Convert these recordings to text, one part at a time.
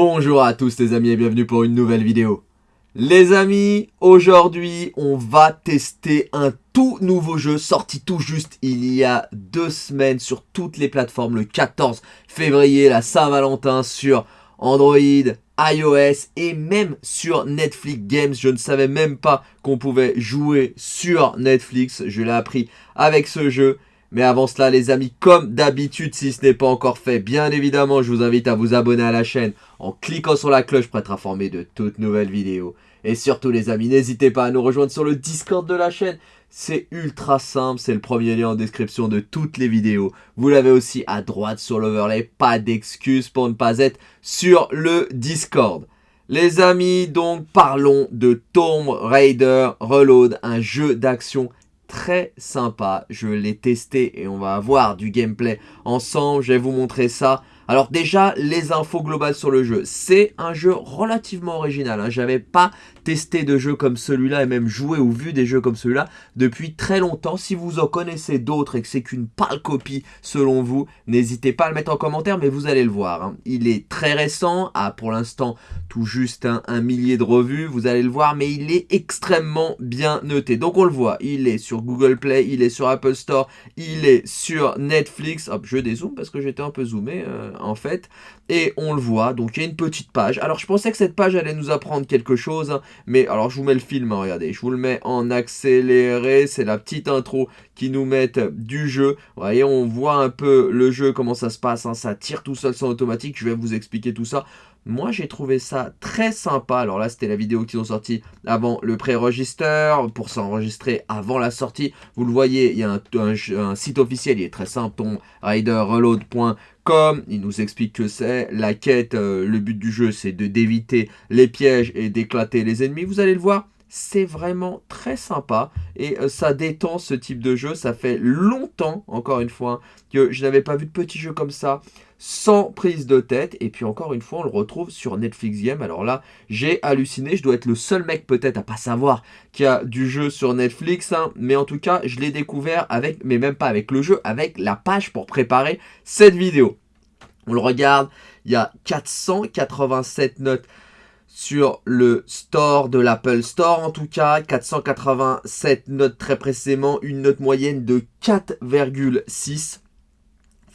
Bonjour à tous les amis et bienvenue pour une nouvelle vidéo. Les amis, aujourd'hui on va tester un tout nouveau jeu sorti tout juste il y a deux semaines sur toutes les plateformes le 14 février, la Saint-Valentin sur Android, iOS et même sur Netflix Games. Je ne savais même pas qu'on pouvait jouer sur Netflix, je l'ai appris avec ce jeu. Mais avant cela les amis, comme d'habitude, si ce n'est pas encore fait, bien évidemment, je vous invite à vous abonner à la chaîne en cliquant sur la cloche pour être informé de toutes nouvelles vidéos. Et surtout les amis, n'hésitez pas à nous rejoindre sur le Discord de la chaîne. C'est ultra simple, c'est le premier lien en description de toutes les vidéos. Vous l'avez aussi à droite sur l'overlay, pas d'excuses pour ne pas être sur le Discord. Les amis, donc parlons de Tomb Raider Reload, un jeu d'action très sympa. Je l'ai testé et on va avoir du gameplay ensemble. Je vais vous montrer ça. Alors déjà, les infos globales sur le jeu. C'est un jeu relativement original. Hein. J'avais pas testé de jeu comme celui-là et même joué ou vu des jeux comme celui-là depuis très longtemps. Si vous en connaissez d'autres et que c'est qu'une pâle copie selon vous, n'hésitez pas à le mettre en commentaire, mais vous allez le voir. Hein. Il est très récent, a pour l'instant tout juste un, millier de revues, vous allez le voir, mais il est extrêmement bien noté. Donc on le voit, il est sur Google Play, il est sur Apple Store, il est sur Netflix. Hop, je dézoome parce que j'étais un peu zoomé euh, en fait. Et on le voit, donc il y a une petite page. Alors je pensais que cette page allait nous apprendre quelque chose, hein, mais alors je vous mets le film, hein, regardez, je vous le mets en accéléré, c'est la petite intro qui nous met du jeu. Vous voyez, on voit un peu le jeu, comment ça se passe, hein, ça tire tout seul sans automatique, je vais vous expliquer tout ça. Moi, j'ai trouvé ça très sympa. Alors là, c'était la vidéo qu'ils ont sorti avant le pré-register, pour s'enregistrer avant la sortie. Vous le voyez, il y a un, site officiel, il est très simple, riderreload.com. Il nous explique que c'est la quête, euh, le but du jeu, c'est d'éviter les pièges et d'éclater les ennemis. Vous allez le voir, c'est vraiment très sympa et euh, ça détend ce type de jeu. Ça fait longtemps, encore une fois, que je n'avais pas vu de petits jeux comme ça sans prise de tête. Et puis encore une fois, on le retrouve sur Netflix Game. Alors là, j'ai halluciné. Je dois être le seul mec peut-être à pas savoir qu'il y a du jeu sur Netflix. Hein. Mais en tout cas, je l'ai découvert avec, mais même pas avec le jeu, avec la page pour préparer cette vidéo. On le regarde, il y a 487 notes sur le store de l'Apple Store en tout cas, 487 notes très précisément, une note moyenne de 4,6.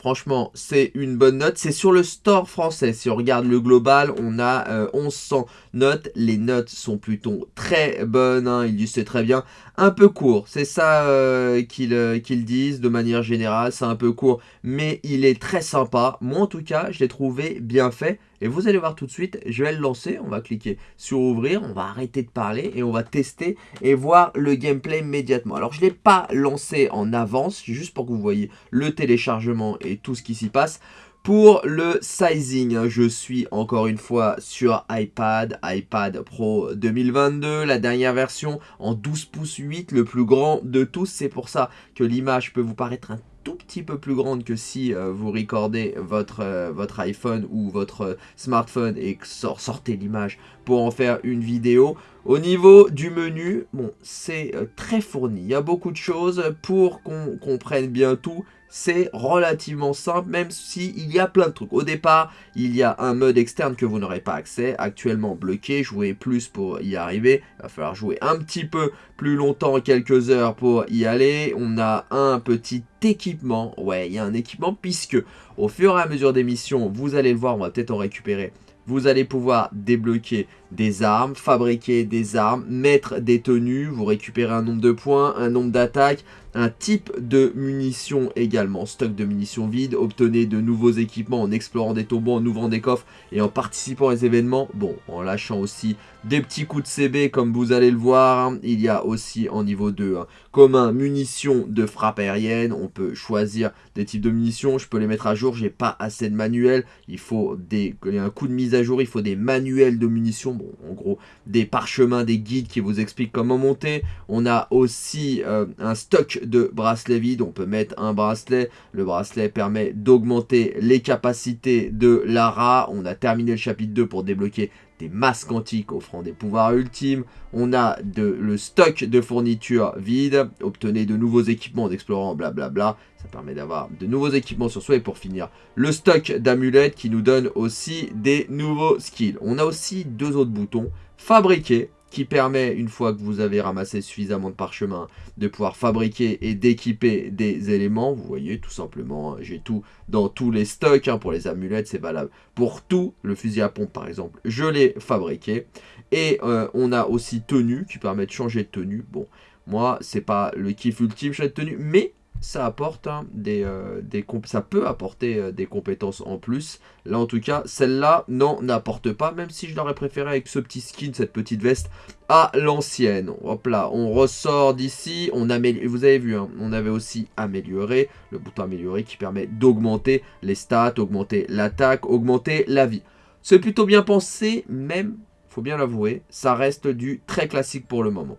Franchement, c'est une bonne note. C'est sur le store français. Si on regarde le global, on a 1100 euh, notes. Les notes sont plutôt très bonnes. Hein. Disent c'est très bien. Un peu court. C'est ça euh, euh, qu'ils disent de manière générale. C'est un peu court. Mais il est très sympa. Moi, en tout cas, je l'ai trouvé bien fait. Et vous allez voir tout de suite, je vais le lancer, on va cliquer sur ouvrir, on va arrêter de parler et on va tester et voir le gameplay immédiatement. Alors je ne l'ai pas lancé en avance, juste pour que vous voyez le téléchargement et tout ce qui s'y passe. Pour le sizing, je suis encore une fois sur iPad, iPad Pro 2022, la dernière version en 12 pouces 8, le plus grand de tous. C'est pour ça que l'image peut vous paraître un tout petit peu plus grande que si euh, vous recordez votre, euh, votre iPhone ou votre euh, smartphone et sortez l'image pour en faire une vidéo. Au niveau du menu, bon, c'est très fourni. Il y a beaucoup de choses pour qu'on comprenne bien tout c'est relativement simple, même s'il y a plein de trucs. Au départ, il y a un mode externe que vous n'aurez pas accès, actuellement bloqué, jouez plus pour y arriver, il va falloir jouer un petit peu plus longtemps, quelques heures pour y aller. On a un petit équipement, ouais, il y a un équipement, puisque au fur et à mesure des missions, vous allez le voir, on va peut-être en récupérer, vous allez pouvoir débloquer des armes, fabriquer des armes, mettre des tenues, vous récupérez un nombre de points, un nombre d'attaques, un type de munitions également, stock de munitions vides, obtenez de nouveaux équipements en explorant des tombeaux, en ouvrant des coffres et en participant aux événements, bon, en lâchant aussi des petits coups de CB comme vous allez le voir, hein. il y a aussi en niveau 2, hein, commun, munitions de frappe aérienne, on peut choisir des types de munitions, je peux les mettre à jour, j'ai pas assez de manuels, il faut des, un coup de mise à jour, il faut des manuels de munitions, bon, en gros, des parchemins, des guides qui vous expliquent comment monter, on a aussi euh, un stock de bracelet vide. On peut mettre un bracelet. Le bracelet permet d'augmenter les capacités de Lara. On a terminé le chapitre 2 pour débloquer des masques antiques offrant des pouvoirs ultimes. On a de, le stock de fournitures vide. Obtenez de nouveaux équipements d'explorant, blablabla. Ça permet d'avoir de nouveaux équipements sur soi. Et pour finir, le stock d'amulettes qui nous donne aussi des nouveaux skills. On a aussi deux autres boutons. Fabriquer qui permet, une fois que vous avez ramassé suffisamment de parchemin, de pouvoir fabriquer et d'équiper des éléments. Vous voyez, tout simplement, hein, j'ai tout dans tous les stocks. Hein, pour les amulettes, c'est valable pour tout. Le fusil à pompe, par exemple, je l'ai fabriqué. Et euh, on a aussi tenue, qui permet de changer de tenue. Bon, moi, c'est pas le kiff ultime, changer de tenue, mais ça apporte hein, euh, ça peut apporter euh, des compétences en plus. Là en tout cas, celle-là n'en apporte pas, même si je l'aurais préféré avec ce petit skin, cette petite veste à l'ancienne. Hop là, on ressort d'ici, vous avez vu, hein, on avait aussi amélioré, le bouton améliorer qui permet d'augmenter les stats, augmenter l'attaque, augmenter la vie. C'est plutôt bien pensé, même, faut bien l'avouer, ça reste du très classique pour le moment.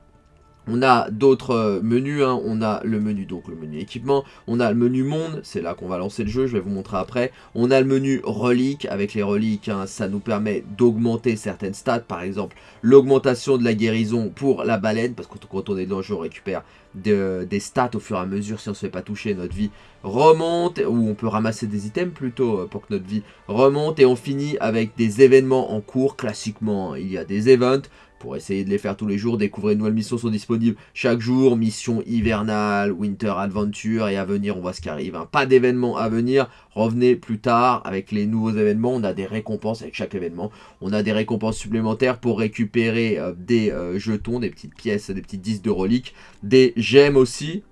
On a d'autres euh, menus, hein. on a le menu, donc le menu équipement, on a le menu monde, c'est là qu'on va lancer le jeu, je vais vous montrer après. On a le menu reliques, avec les reliques, hein, ça nous permet d'augmenter certaines stats, par exemple l'augmentation de la guérison pour la baleine, parce que quand on est dans le jeu, on récupère des stats au fur et à mesure, si on se fait pas toucher, notre vie remonte, ou on peut ramasser des items plutôt euh, pour que notre vie remonte, et on finit avec des événements en cours, classiquement, hein. il y a des events, pour essayer de les faire tous les jours. Découvrir de nouvelles missions sont disponibles chaque jour. Mission hivernale, Winter Adventure et à venir, on voit ce qui arrive. Hein. Pas d'événements à venir. Revenez plus tard avec les nouveaux événements. On a des récompenses avec chaque événement. On a des récompenses supplémentaires pour récupérer euh, des euh, jetons, des petites pièces, des petites disques de reliques. Des gemmes aussi.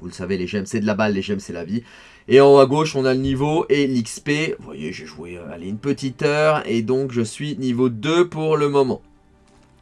Vous le savez, les gemmes c'est de la balle, les gemmes c'est la vie. Et en haut à gauche, on a le niveau et l'XP. Vous voyez, j'ai joué euh, une petite heure et donc je suis niveau 2 pour le moment.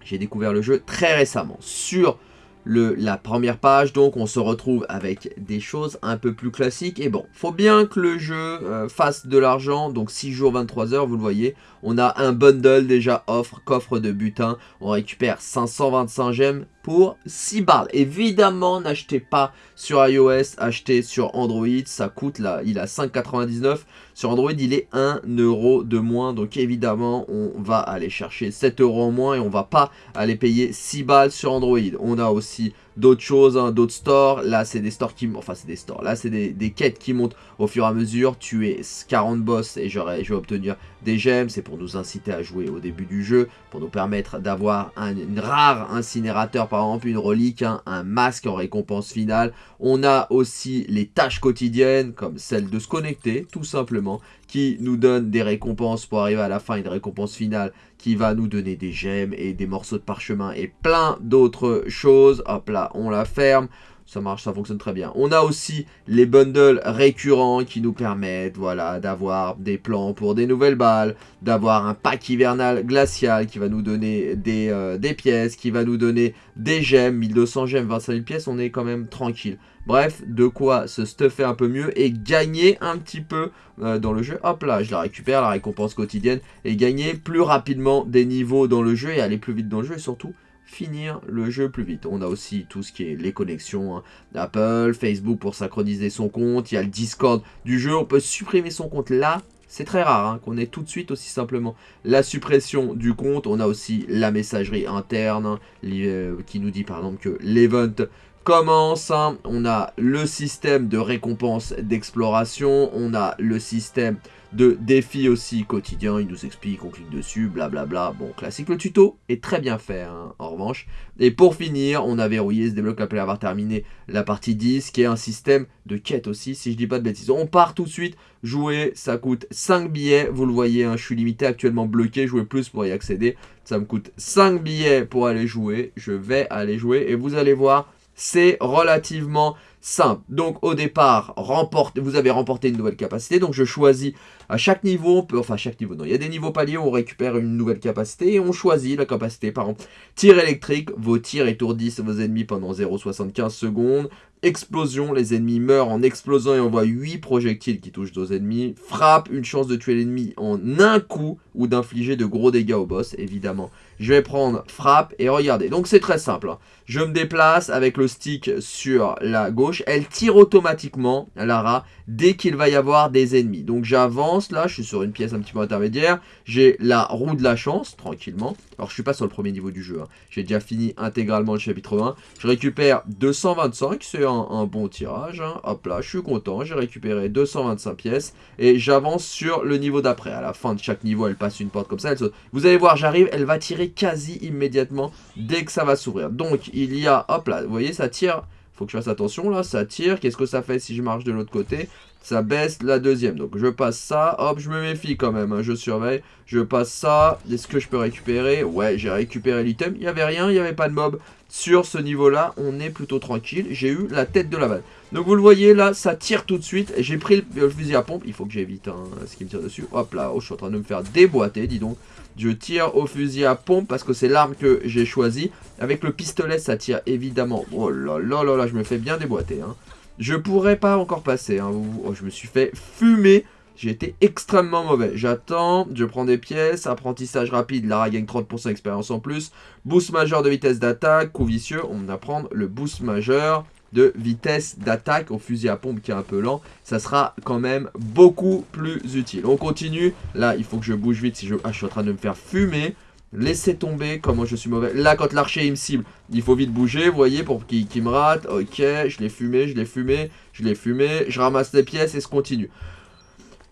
J'ai découvert le jeu très récemment sur le, la première page, donc on se retrouve avec des choses un peu plus classiques. Et bon, faut bien que le jeu euh, fasse de l'argent, donc 6 jours, 23 heures, vous le voyez. On a un bundle déjà offre, coffre de butin, on récupère 525 gemmes pour 6 balles. Évidemment, n'achetez pas sur iOS, achetez sur Android, ça coûte là, il a 5,99. Sur Android, il est 1 euro de moins, donc évidemment, on va aller chercher 7 euros en moins et on va pas aller payer 6 balles sur Android. On a aussi d'autres choses, hein, d'autres stores. Là, c'est des stores qui... Enfin, c'est des stores. Là, c'est des, quêtes qui montent au fur et à mesure. Tuer 40 boss et je vais obtenir des gemmes. C'est pour nous inciter à jouer au début du jeu. Pour nous permettre d'avoir un rare incinérateur, par exemple, une relique, hein, un masque en récompense finale. On a aussi les tâches quotidiennes, comme celle de se connecter, tout simplement qui nous donne des récompenses pour arriver à la fin, une récompense finale qui va nous donner des gemmes et des morceaux de parchemin et plein d'autres choses. Hop là, on la ferme. Ça marche, ça fonctionne très bien. On a aussi les bundles récurrents qui nous permettent voilà, d'avoir des plans pour des nouvelles balles, d'avoir un pack hivernal glacial qui va nous donner des, euh, pièces, qui va nous donner des gemmes, 1200 gemmes, 25 000 pièces, on est quand même tranquille. Bref, de quoi se stuffer un peu mieux et gagner un petit peu euh, dans le jeu. Hop là, je la récupère, la récompense quotidienne, et gagner plus rapidement des niveaux dans le jeu et aller plus vite dans le jeu et surtout finir le jeu plus vite. On a aussi tout ce qui est les connexions hein. Facebook pour synchroniser son compte, il y a le Discord du jeu, on peut supprimer son compte là. C'est très rare hein, qu'on ait tout de suite aussi simplement la suppression du compte. On a aussi la messagerie interne hein, euh, qui nous dit par exemple que l'event commence. Hein. On a le système de récompense d'exploration. On a le système de défis aussi quotidien. Il nous explique, on clique dessus, blablabla. Bon, classique. Le tuto est très bien fait, hein, en revanche. Et pour finir, on a verrouillé, se débloque après avoir terminé la partie 10, qui est un système de quête aussi, si je dis pas de bêtises. On part tout de suite, jouer, ça coûte 5 billets. Vous le voyez, hein, je suis limité actuellement bloqué, jouer plus pour y accéder. Ça me coûte 5 billets pour aller jouer. Je vais aller jouer et vous allez voir c'est relativement simple. Donc au départ, remporte, vous avez remporté une nouvelle capacité. Donc je choisis à chaque niveau, enfin à chaque niveau, non, il y a des niveaux paliers où on récupère une nouvelle capacité et on choisit la capacité. Par exemple, tir électrique, vos tirs étourdissent vos ennemis pendant 0,75 secondes. Explosion, les ennemis meurent en explosant et on voit 8 projectiles qui touchent nos ennemis. Frappe, une chance de tuer l'ennemi en un coup ou d'infliger de gros dégâts au boss, évidemment. Je vais prendre frappe et regardez. Donc c'est très simple. Hein. Je me déplace avec le stick sur la gauche. Elle tire automatiquement, Lara, dès qu'il va y avoir des ennemis. Donc j'avance là, je suis sur une pièce un petit peu intermédiaire. J'ai la roue de la chance, tranquillement. Alors je suis pas sur le premier niveau du jeu. Hein. J'ai déjà fini intégralement le chapitre 1. Je récupère 225, c'est un, bon tirage. Hein. Hop là, je suis content. J'ai récupéré 225 pièces. Et j'avance sur le niveau d'après. À la fin de chaque niveau, elle passe une porte comme ça. Vous allez voir, j'arrive, elle va tirer quasi immédiatement dès que ça va s'ouvrir. Donc il y a, hop là, vous voyez, ça tire. Faut que je fasse attention là, ça tire. Qu'est-ce que ça fait si je marche de l'autre côté? Ça baisse la deuxième. Donc je passe ça, hop, je me méfie quand même, hein. je surveille. Je passe ça, est-ce que je peux récupérer? Ouais, j'ai récupéré l'item. Il n'y avait rien, il n'y avait pas de mob. Sur ce niveau-là, on est plutôt tranquille. J'ai eu la tête de la balle. Donc vous le voyez là, ça tire tout de suite. J'ai pris le, fusil à pompe. Il faut que j'évite hein, ce qui me tire dessus. Hop là, oh, je suis en train de me faire déboîter, dis donc. Je tire au fusil à pompe parce que c'est l'arme que j'ai choisie. Avec le pistolet, ça tire évidemment. Oh là là là là, je me fais bien déboîter. Hein. Je pourrais pas encore passer. Hein. Oh, je me suis fait fumer. J'ai été extrêmement mauvais. J'attends, je prends des pièces, apprentissage rapide, Lara gagne 30% d'expérience en plus. Boost majeur de vitesse d'attaque, coup vicieux, on va prendre le boost majeur de vitesse d'attaque au fusil à pompe qui est un peu lent, ça sera quand même beaucoup plus utile. On continue. Là, il faut que je bouge vite. Si je... Ah, je suis en train de me faire fumer. Laissez tomber comment je suis mauvais. Là, quand l'archer il me cible, il faut vite bouger, vous voyez, pour qu'il me rate. Ok, je l'ai fumé, je l'ai fumé, je l'ai fumé. Je ramasse les pièces et je continue.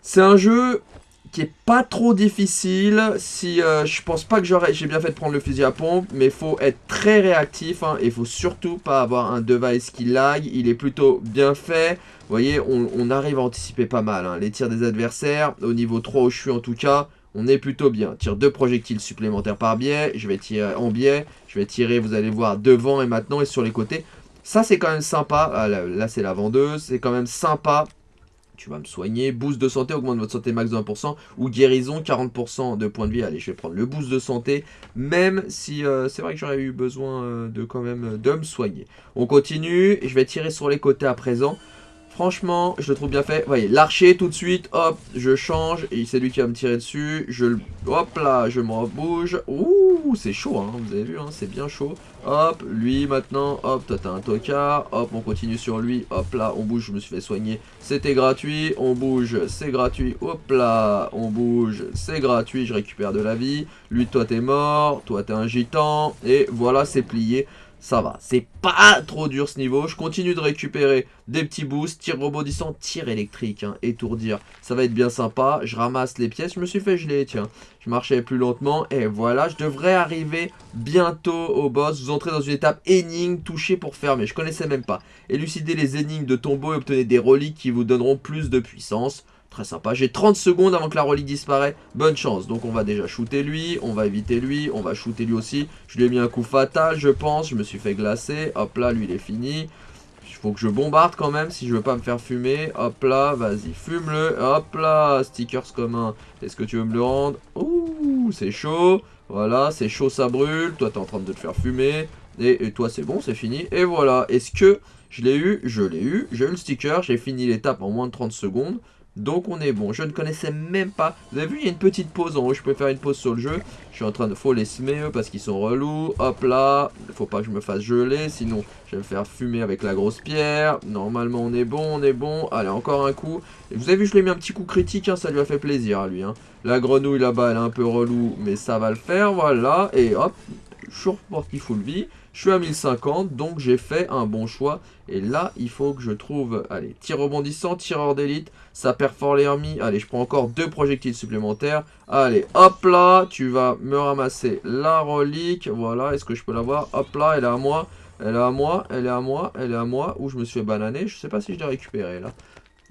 C'est un jeu qui est pas trop difficile. Si euh, Je pense pas que j'ai bien fait de prendre le fusil à pompe, mais faut être très réactif. Hein, et faut surtout pas avoir un device qui lag. Il est plutôt bien fait. Vous voyez, on, arrive à anticiper pas mal hein. les tirs des adversaires. Au niveau 3 où je suis en tout cas, on est plutôt bien. Tire deux projectiles supplémentaires par biais. Je vais tirer en biais. Je vais tirer, vous allez voir, devant et maintenant et sur les côtés. Ça, c'est quand même sympa. Ah, là c'est la vendeuse. C'est quand même sympa tu vas me soigner. Boost de santé, augmente votre santé max de 1%. Ou guérison, 40% de points de vie. Allez, je vais prendre le boost de santé. Même si euh, c'est vrai que j'aurais eu besoin euh, de quand même euh, de me soigner. On continue. Je vais tirer sur les côtés à présent. Franchement, je le trouve bien fait. Vous voyez, l'archer tout de suite, hop, je change. Et c'est lui qui va me tirer dessus. Je Hop là, je me rebouge. Ouh, c'est chaud, hein, vous avez vu, hein, c'est bien chaud. Hop, lui maintenant, hop, toi t'as un tocard. Hop, on continue sur lui. Hop là, on bouge, je me suis fait soigner. C'était gratuit, on bouge, c'est gratuit. Hop là, on bouge, c'est gratuit, je récupère de la vie. Lui, toi t'es mort, toi t'es un gitan. Et voilà, c'est plié ça va. C'est pas trop dur ce niveau. Je continue de récupérer des petits boosts, tir rebondissant, tir électrique, hein, étourdir. Ça va être bien sympa. Je ramasse les pièces. Je me suis fait geler, tiens. Je marchais plus lentement et voilà. Je devrais arriver bientôt au boss. Vous entrez dans une étape énigme, toucher pour fermer. Je connaissais même pas. Élucider les énigmes de tombeau et obtenez des reliques qui vous donneront plus de puissance. Très sympa. J'ai 30 secondes avant que la relique disparaît. Bonne chance. Donc on va déjà shooter lui. On va éviter lui. On va shooter lui aussi. Je lui ai mis un coup fatal, je pense. Je me suis fait glacer. Hop là, lui, il est fini. Il faut que je bombarde quand même si je veux pas me faire fumer. Hop là, vas-y, fume-le. Hop là, stickers commun. Est-ce que tu veux me le rendre? Ouh, c'est chaud. Voilà, c'est chaud, ça brûle. Toi, t'es en train de te faire fumer. Et, et toi, c'est bon, c'est fini. Et voilà. Est-ce que je l'ai eu? Je l'ai eu. J'ai eu le sticker. J'ai fini l'étape en moins de 30 secondes. Donc on est bon. Je ne connaissais même pas. Vous avez vu, il y a une petite pause en haut. Je peux faire une pause sur le jeu. Je suis en train de... Faut les semer parce qu'ils sont relous. Hop là. Faut pas que je me fasse geler. Sinon, je vais me faire fumer avec la grosse pierre. Normalement, on est bon, on est bon. Allez, encore un coup. Vous avez vu, je lui ai mis un petit coup critique. Hein, ça lui a fait plaisir à lui. Hein. La grenouille là-bas, elle est un peu relou. Mais ça va le faire. Voilà. Et hop. Je suis reparti full vie. Je suis à 1050, donc j'ai fait un bon choix. Et là, il faut que je trouve... Allez, tir rebondissant, tireur d'élite, ça perfore les Allez, je prends encore deux projectiles supplémentaires. Allez, hop là, tu vas me ramasser la relique. Voilà, est-ce que je peux l'avoir? Hop là, elle est à moi. Elle est à moi, elle est à moi, elle est à moi. Où je me suis bananer. Je sais pas si je l'ai récupéré là.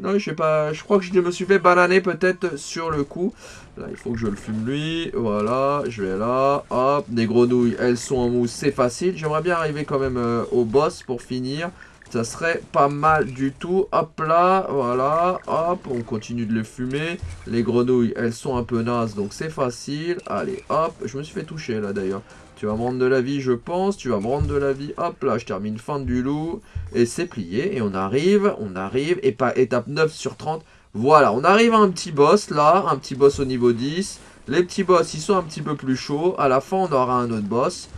Non, je sais pas. Je crois que je me suis fait bananer peut-être sur le coup. Là, il faut que je le fume lui. Voilà, je vais là. Hop, des grenouilles, elles sont en mousse, c'est facile. J'aimerais bien arriver quand même euh, au boss pour finir. Ça serait pas mal du tout. Hop là, voilà. Hop, on continue de les fumer. Les grenouilles, elles sont un peu nazes, donc c'est facile. Allez, hop. Je me suis fait toucher là d'ailleurs. Tu vas me rendre de la vie, je pense. Tu vas me rendre de la vie. Hop là, je termine fin du loup. Et c'est plié. Et on arrive, on arrive. Et pas étape 9 sur 30. Voilà, on arrive à un petit boss là. Un petit boss au niveau 10. Les petits boss, ils sont un petit peu plus chauds. À la fin, on aura un autre boss.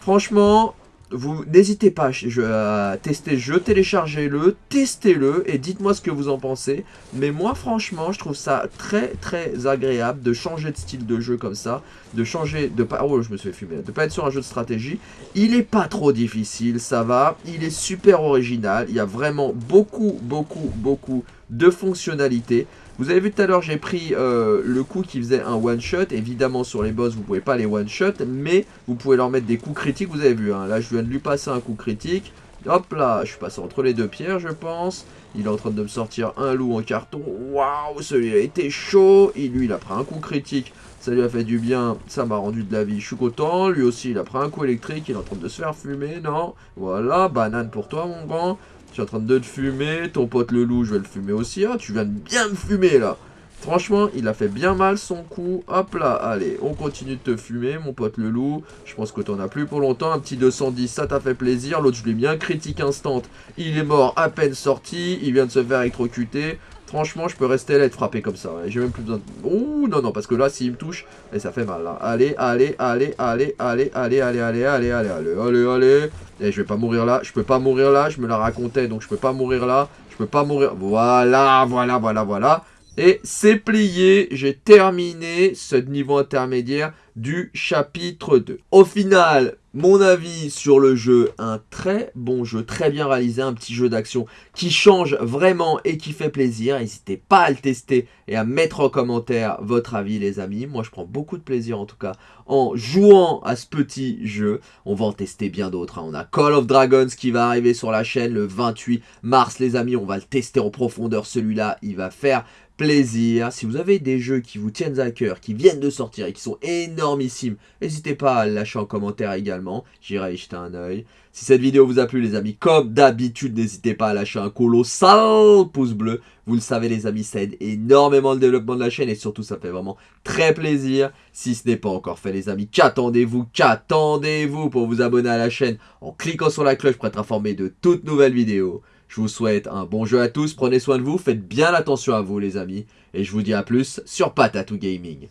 Franchement, vous n'hésitez pas à tester le jeu, téléchargez-le, testez-le et dites-moi ce que vous en pensez. Mais moi franchement, je trouve ça très très agréable de changer de style de jeu comme ça, de changer de pas oh, je me suis fumer, de pas être sur un jeu de stratégie. Il est pas trop difficile, ça va, il est super original, il y a vraiment beaucoup beaucoup beaucoup de fonctionnalités. Vous avez vu tout à l'heure, j'ai pris euh, le coup qui faisait un one-shot. Évidemment, sur les boss, vous pouvez pas les one-shot, mais vous pouvez leur mettre des coups critiques. Vous avez vu, hein. là, je viens de lui passer un coup critique. Hop là, je suis passé entre les deux pierres, je pense. Il est en train de me sortir un loup en carton. Waouh, celui-là était chaud. Et lui, il a pris un coup critique. Ça lui a fait du bien. Ça m'a rendu de la vie. Je suis content. Lui aussi, il a pris un coup électrique. Il est en train de se faire fumer. Non? Voilà, banane pour toi, mon grand. Tu es en train de te fumer. Ton pote le loup, je vais le fumer aussi. Ah, tu viens de bien me fumer, là. Franchement, il a fait bien mal son coup. Hop là, allez, on continue de te fumer, mon pote le loup. Je pense que t'en as plus pour longtemps. Un petit 210, ça t'a fait plaisir. L'autre, je lui ai mis un critique instant. Il est mort à peine sorti. Il vient de se faire électrocuter. Franchement, je peux rester là et être frappé comme ça. J'ai même plus besoin de... Ouh, non, non, parce que là, s'il me touche, et ça fait mal, là. Allez, allez, allez, allez, allez, allez, allez, allez, allez, allez, allez, allez, allez. Et je vais pas mourir là. Je peux pas mourir là. Je me la racontais, donc je peux pas mourir là. Je peux pas mourir... Voilà, voilà, voilà, voilà. Et c'est plié, j'ai terminé ce niveau intermédiaire du chapitre 2. Au final, mon avis sur le jeu, un très bon jeu, très bien réalisé, un petit jeu d'action qui change vraiment et qui fait plaisir. N'hésitez pas à le tester et à mettre en commentaire votre avis les amis. Moi je prends beaucoup de plaisir en tout cas en jouant à ce petit jeu. On va en tester bien d'autres. Hein. On a Call of Dragons qui va arriver sur la chaîne le 28 mars les amis. On va le tester en profondeur celui-là. Il va faire plaisir. Si vous avez des jeux qui vous tiennent à cœur, qui viennent de sortir et qui sont énormissimes, n'hésitez pas à lâcher en commentaire également. J'irai y jeter un oeil. Si cette vidéo vous a plu les amis, comme d'habitude, n'hésitez pas à lâcher un colossal pouce bleu. Vous le savez les amis, ça aide énormément le développement de la chaîne et surtout ça fait vraiment très plaisir. Si ce n'est pas encore fait les amis, qu'attendez-vous? Qu'attendez-vous pour vous abonner à la chaîne en cliquant sur la cloche pour être informé de toutes nouvelles vidéos? Je vous souhaite un bon jeu à tous, prenez soin de vous, faites bien attention à vous les amis, et je vous dis à plus sur Patatou Gaming.